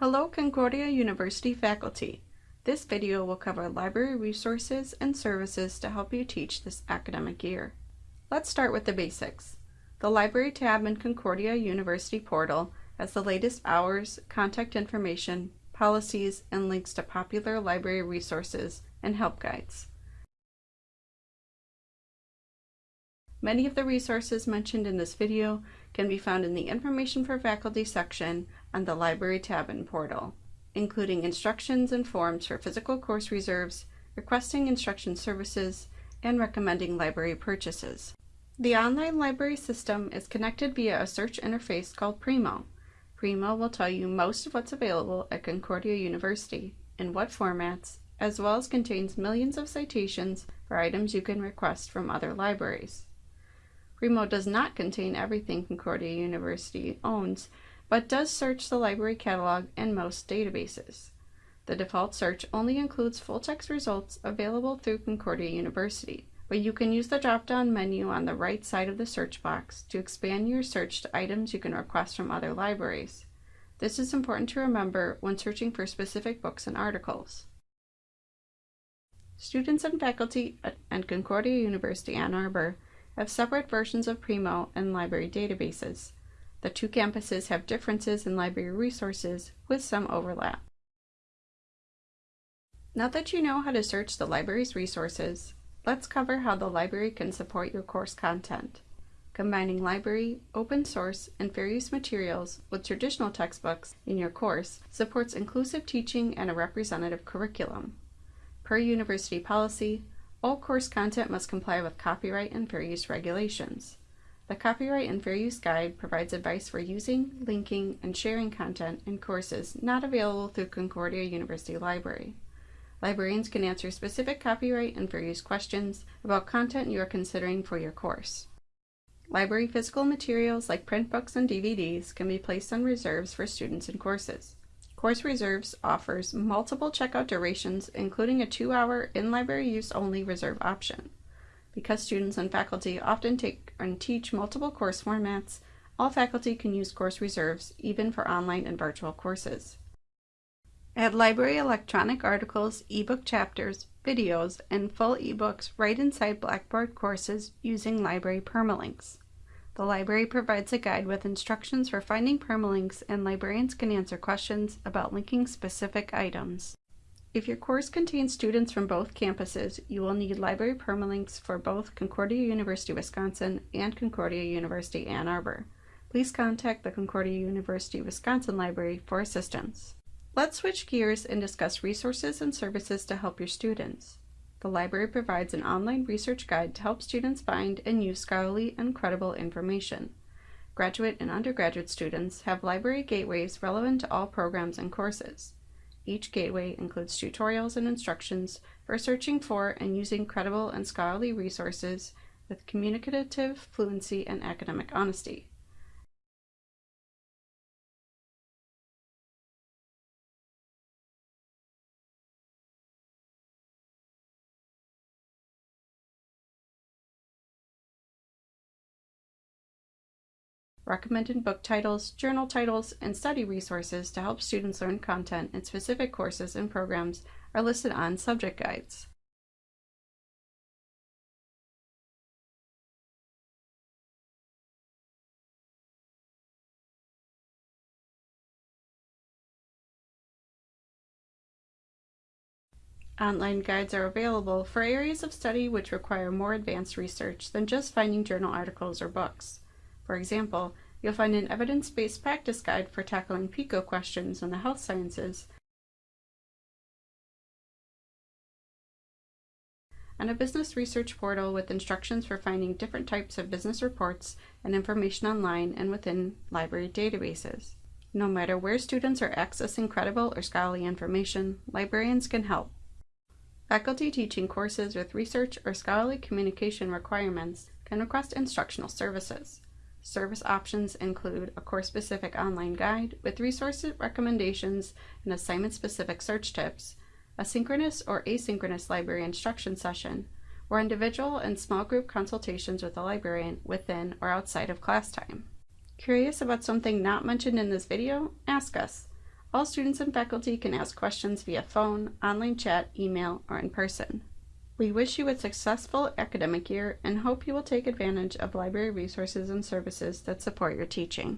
Hello Concordia University faculty. This video will cover library resources and services to help you teach this academic year. Let's start with the basics. The Library tab in Concordia University portal has the latest hours, contact information, policies, and links to popular library resources and help guides. Many of the resources mentioned in this video can be found in the Information for Faculty section on the Library tab in Portal, including instructions and forms for physical course reserves, requesting instruction services, and recommending library purchases. The online library system is connected via a search interface called Primo. Primo will tell you most of what's available at Concordia University, in what formats, as well as contains millions of citations for items you can request from other libraries. Primo does not contain everything Concordia University owns, but does search the library catalog and most databases. The default search only includes full-text results available through Concordia University, but you can use the drop-down menu on the right side of the search box to expand your search to items you can request from other libraries. This is important to remember when searching for specific books and articles. Students and faculty at Concordia University Ann Arbor have separate versions of Primo and library databases. The two campuses have differences in library resources with some overlap. Now that you know how to search the library's resources, let's cover how the library can support your course content. Combining library, open source, and fair use materials with traditional textbooks in your course supports inclusive teaching and a representative curriculum. Per university policy, all course content must comply with copyright and fair use regulations. The Copyright and Fair Use Guide provides advice for using, linking, and sharing content in courses not available through Concordia University Library. Librarians can answer specific copyright and fair use questions about content you are considering for your course. Library physical materials like print books and DVDs can be placed on reserves for students and courses. Course Reserves offers multiple checkout durations, including a two-hour in-library use only reserve option. Because students and faculty often take and teach multiple course formats, all faculty can use course reserves, even for online and virtual courses. Add library electronic articles, ebook chapters, videos, and full ebooks right inside Blackboard courses using library permalinks. The library provides a guide with instructions for finding permalinks and librarians can answer questions about linking specific items. If your course contains students from both campuses, you will need library permalinks for both Concordia University Wisconsin and Concordia University Ann Arbor. Please contact the Concordia University Wisconsin Library for assistance. Let's switch gears and discuss resources and services to help your students. The library provides an online research guide to help students find and use scholarly and credible information. Graduate and undergraduate students have library gateways relevant to all programs and courses. Each gateway includes tutorials and instructions for searching for and using credible and scholarly resources with communicative fluency and academic honesty. Recommended book titles, journal titles, and study resources to help students learn content in specific courses and programs are listed on subject guides. Online guides are available for areas of study which require more advanced research than just finding journal articles or books. For example, you'll find an evidence-based practice guide for tackling PICO questions in the health sciences, and a business research portal with instructions for finding different types of business reports and information online and within library databases. No matter where students are accessing credible or scholarly information, librarians can help. Faculty teaching courses with research or scholarly communication requirements can request instructional services. Service options include a course-specific online guide with resource recommendations and assignment-specific search tips, a synchronous or asynchronous library instruction session, or individual and small group consultations with a librarian within or outside of class time. Curious about something not mentioned in this video? Ask us. All students and faculty can ask questions via phone, online chat, email, or in person. We wish you a successful academic year and hope you will take advantage of library resources and services that support your teaching.